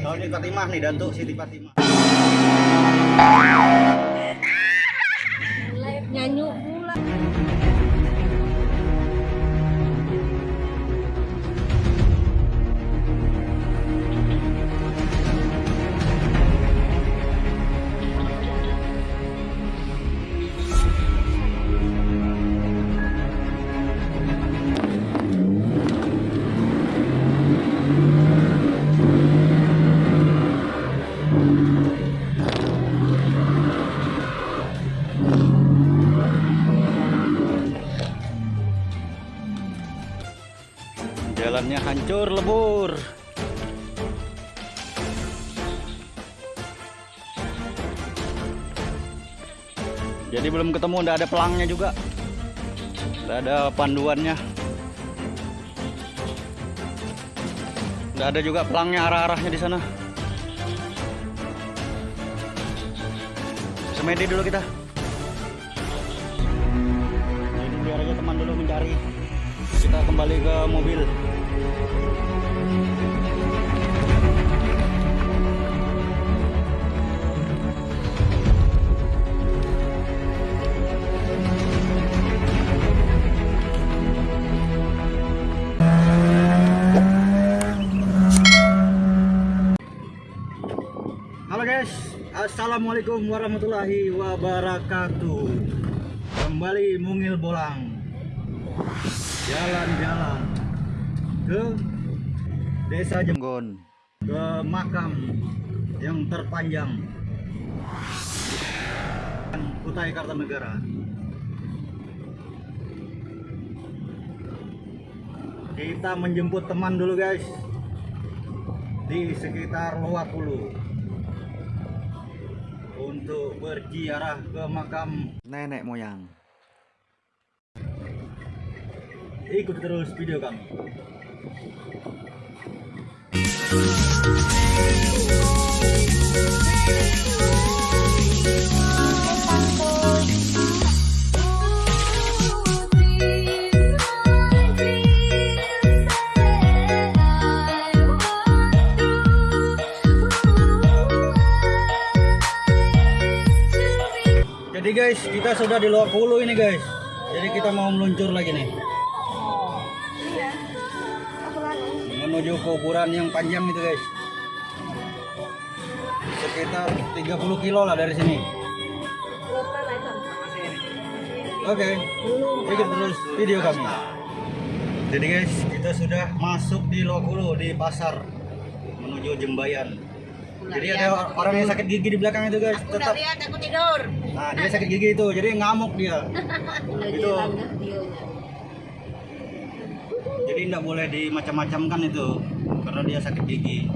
Kalau ini Fatimah nih, Datuk Siti Fatimah. Hancur lebur. Jadi belum ketemu, udah ada pelangnya juga. Udah ada panduannya. Udah ada juga pelangnya arah-arahnya di sana. Semedi dulu kita. Assalamualaikum warahmatullahi wabarakatuh. Kembali mungil bolang, jalan-jalan ke desa Jenggon, ke makam yang terpanjang. Kutai Kartanegara. Kita menjemput teman dulu guys. Di sekitar Luwakulu untuk berziarah ke makam nenek moyang. Ikuti terus video kami. Guys, kita sudah di Luwakulu ini guys. Jadi kita mau meluncur lagi nih. Menuju kuburan yang panjang itu guys. Sekitar 30 kilo lah dari sini. Oke, ikut terus video kami. Jadi guys, kita sudah masuk di Luwakulu di pasar menuju Jembayan. Jadi ada orang yang sakit gigi di belakang itu guys, Aku tetap lihat aku tidur. Nah, dia sakit gigi itu, jadi ngamuk dia. Itu. Jadi tidak boleh dimacam-macamkan itu, karena dia sakit gigi.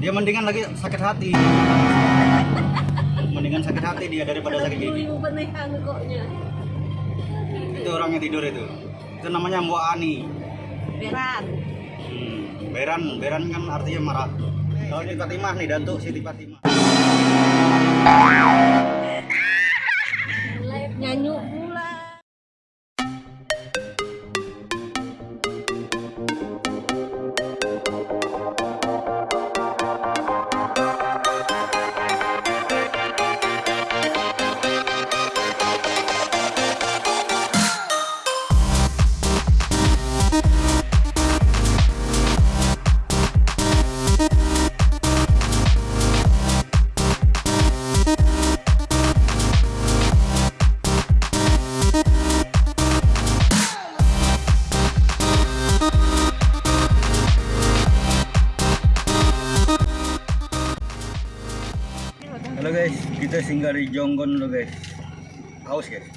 Dia mendingan lagi sakit hati. Mendingan sakit hati dia daripada sakit gigi. Itu orangnya tidur itu. Itu namanya Mbok Ani. Beran. Hmm, Beran, Beran kan artinya marah. Kalau ini Fatimah nih, Datuk Siti Fatimah. Singgah di Jonggon dulu guys. Haus guys.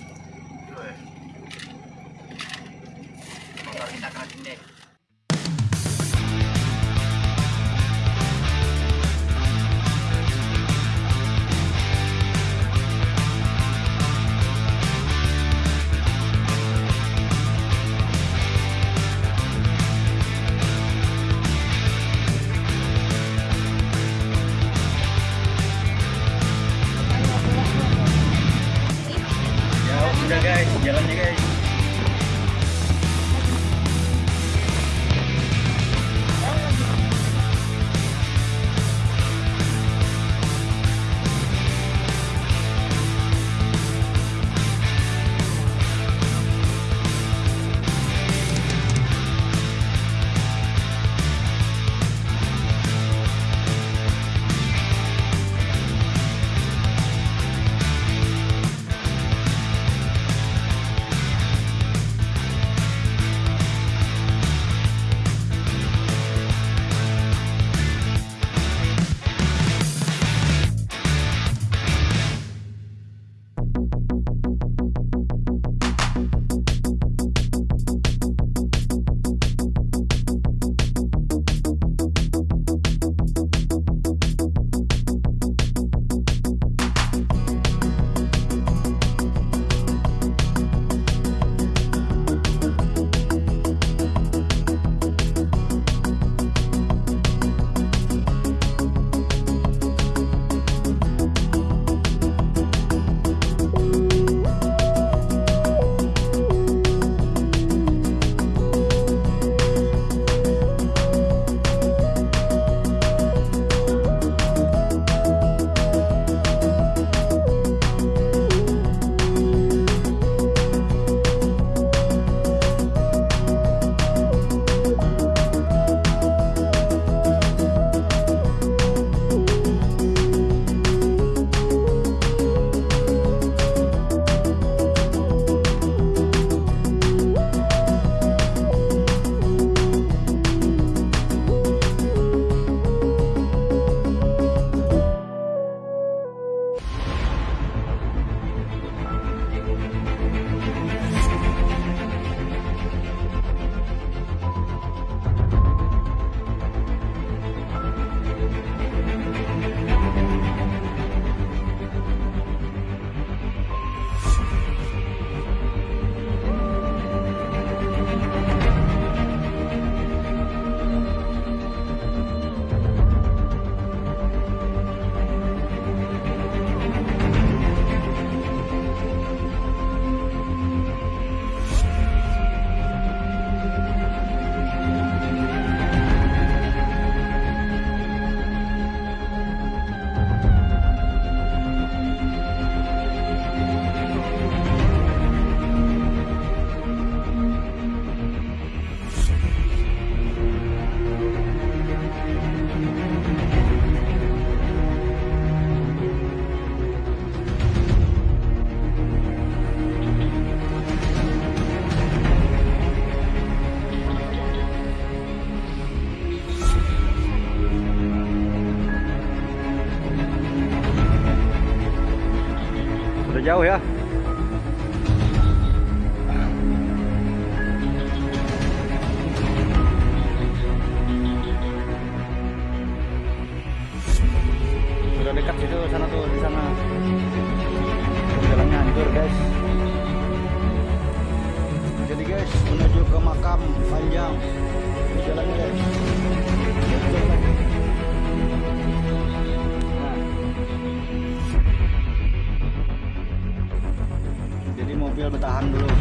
Bertahan dulu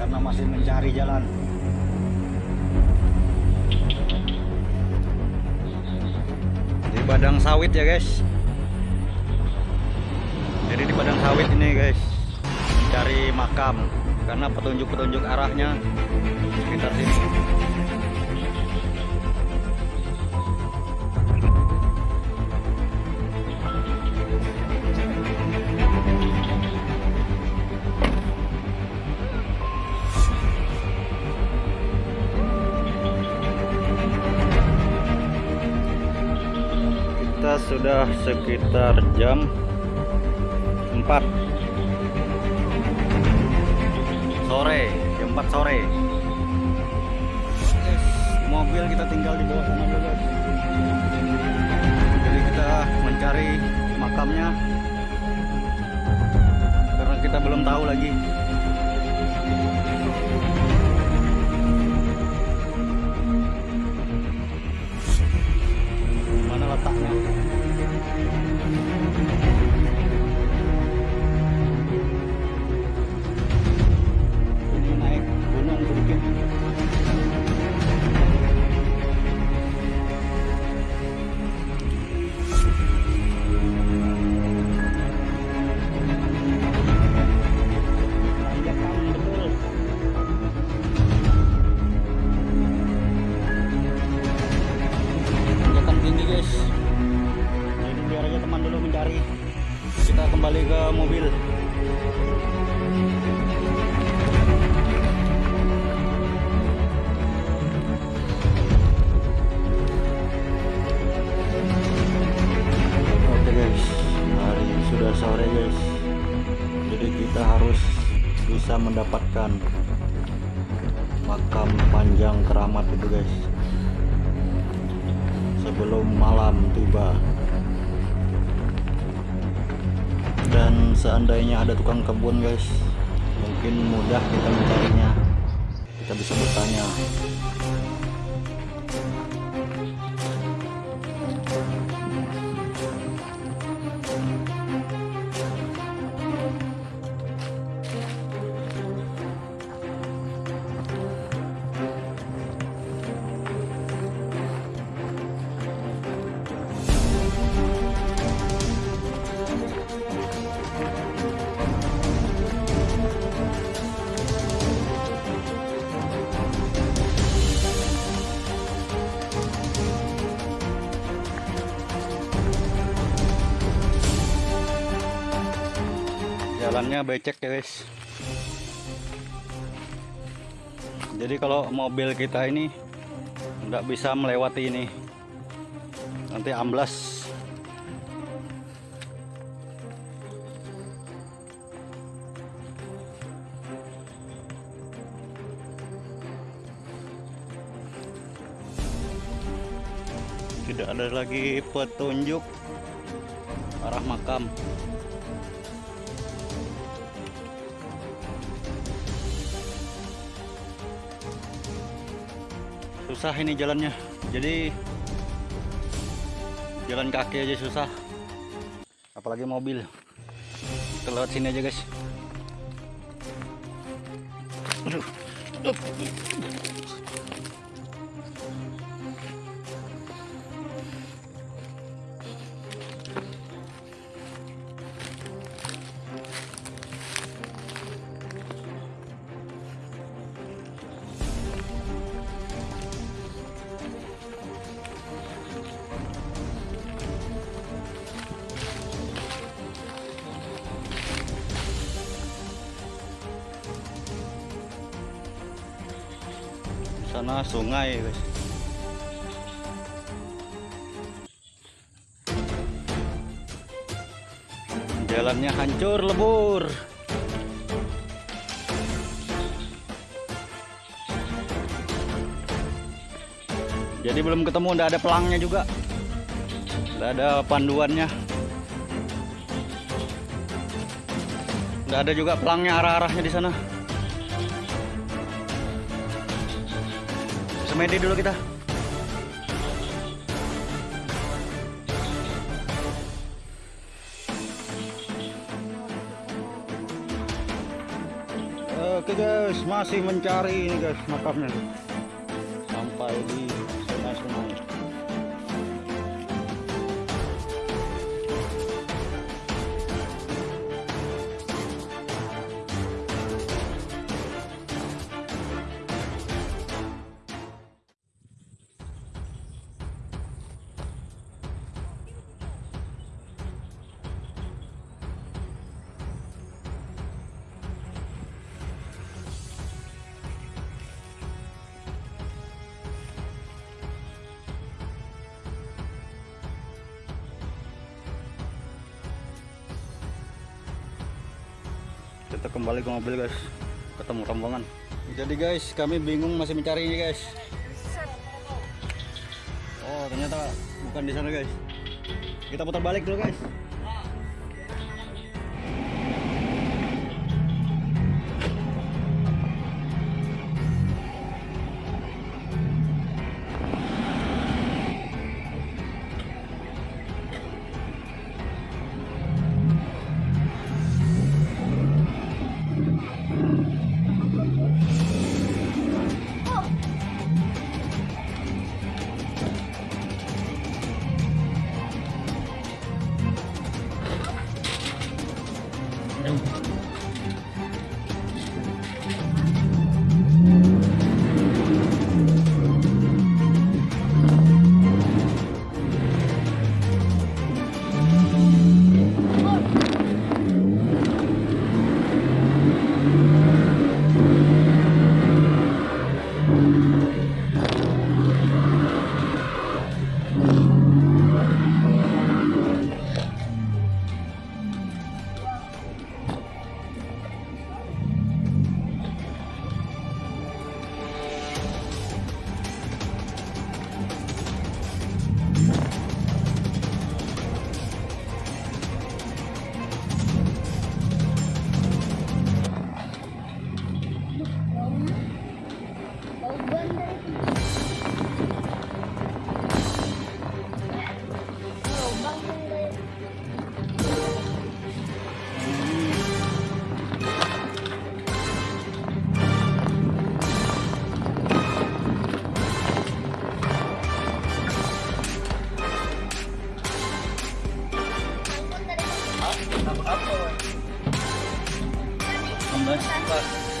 karena masih mencari jalan. Di padang sawit ya guys. Jadi di padang sawit ini guys cari makam karena petunjuk-petunjuk arahnya sekitar sini. Sudah sekitar jam 4 sore, jam 4 sore. Mobil kita tinggal di bawah sana dulu. Jadi kita mencari makamnya karena kita belum tahu lagi. Mana letaknya? you seandainya ada tukang kebun guys, mungkin mudah kita mencarinya. Kita bisa bertanya. Becek ya guys. Jadi kalau mobil kita ini nggak bisa melewati ini. Nanti amblas. Tidak ada lagi petunjuk arah makam susah ini jalannya. Jadi jalan kaki aja susah. Apalagi mobil. Kita lewat sini aja guys. Aduh Hancur lebur. Jadi belum ketemu, udah ada pelangnya juga. Udah ada panduannya. Udah ada juga pelangnya arah-arahnya di sana. Semedi dulu kita. Masih mencari ini guys makamnya. Kita kembali ke mobil guys. Ketemu rombongan. Jadi guys kami bingung masih mencari ini guys. Oh ternyata bukan di sana guys. Kita putar balik dulu guys там апала. Там дальше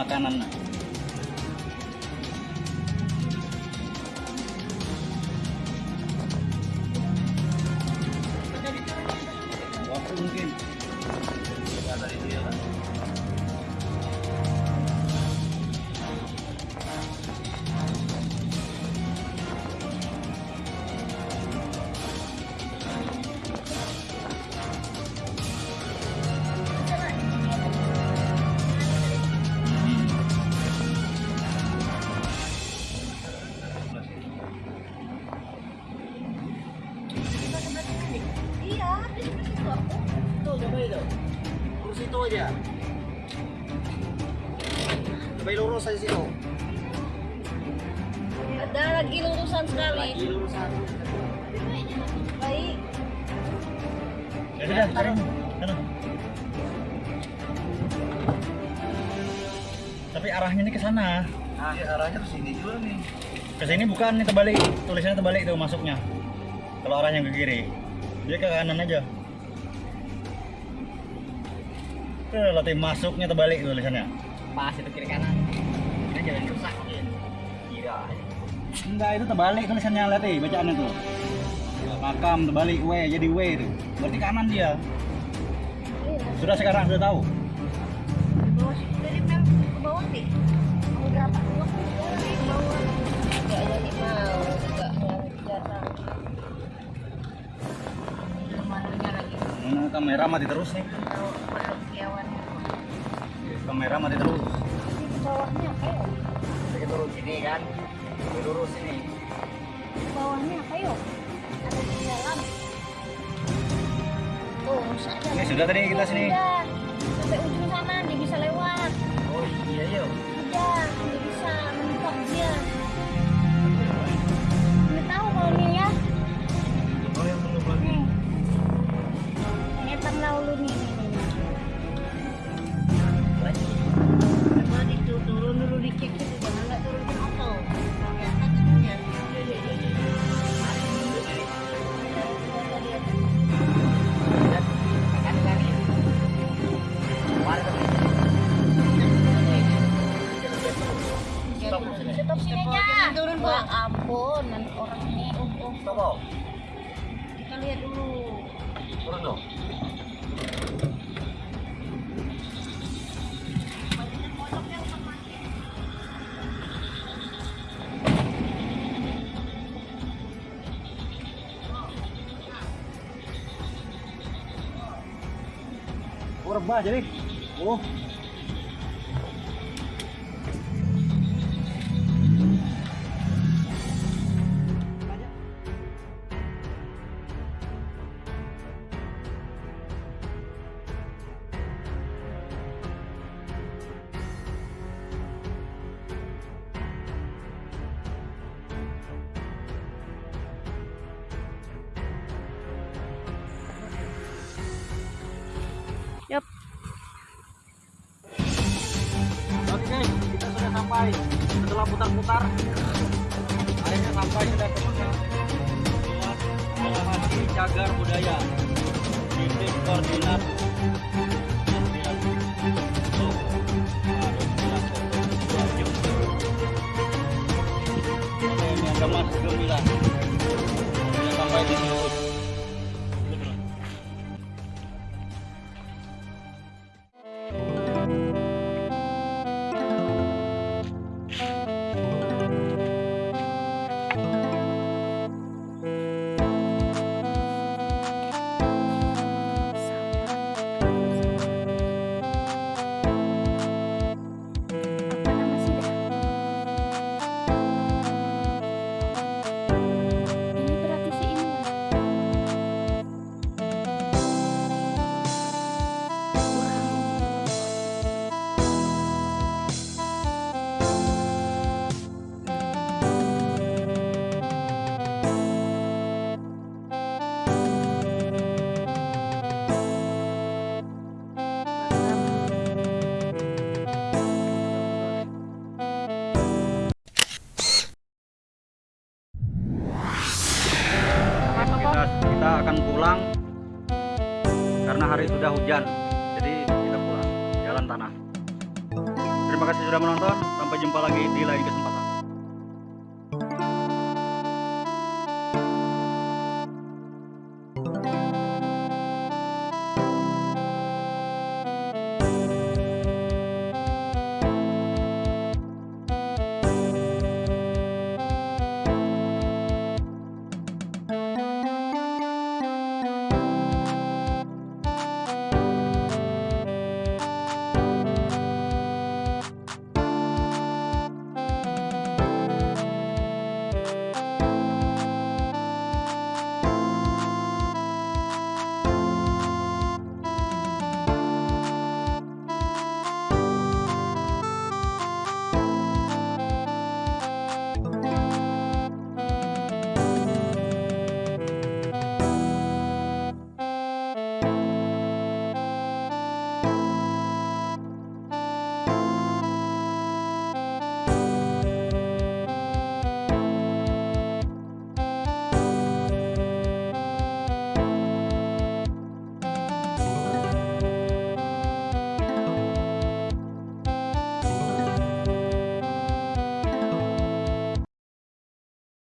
makanan sudah. Sana. Tapi arahnya ini ke sana. Nah, arahnya ke sini juga nih. Ke sini bukan, ini terbalik. Tulisannya terbalik tuh masuknya. Kalau arahnya ke kiri. Dia ke kanan aja. Tuh, latih masuknya terbalik tulisannya. Pas itu kiri kanan. Ini jangan rusak. Iya. Enggak, itu terbalik tulisannya lihat nih, bacaannya tuh. Makam terbalik W jadi W itu. Berarti kanan dia. Sudah sekarang sudah tahu. Kamera mati terus nih. Kamera mati terus. Bawahnya apa? Kita kan. Lurus sini. Di bawahnya apa ya? Ada di dalam. Tuh, rusak aja. Ini sudah tadi kita sini. Sampai ujung sana dia bisa lewat. Oh iya yuk. Udah, dia bisa mentok dia. Nggak tahu kalau nih ya. Oh yang belum lagi. Nih. Yang eternal lu nih. Stop kok. Kita lihat dulu. Turun dong. Oh, rebah jadi. Oh. Putar-putar, akhirnya sampai sudah ke Alhamasi Cagar Budaya. Titik koordinat. Tuh. Aduh, jelas. Wajib. Oke, hari sudah hujan jadi kita pulang jalan tanah terima Terima kasih sudah menonton. Sampai jumpa lagi di lain kesempatan.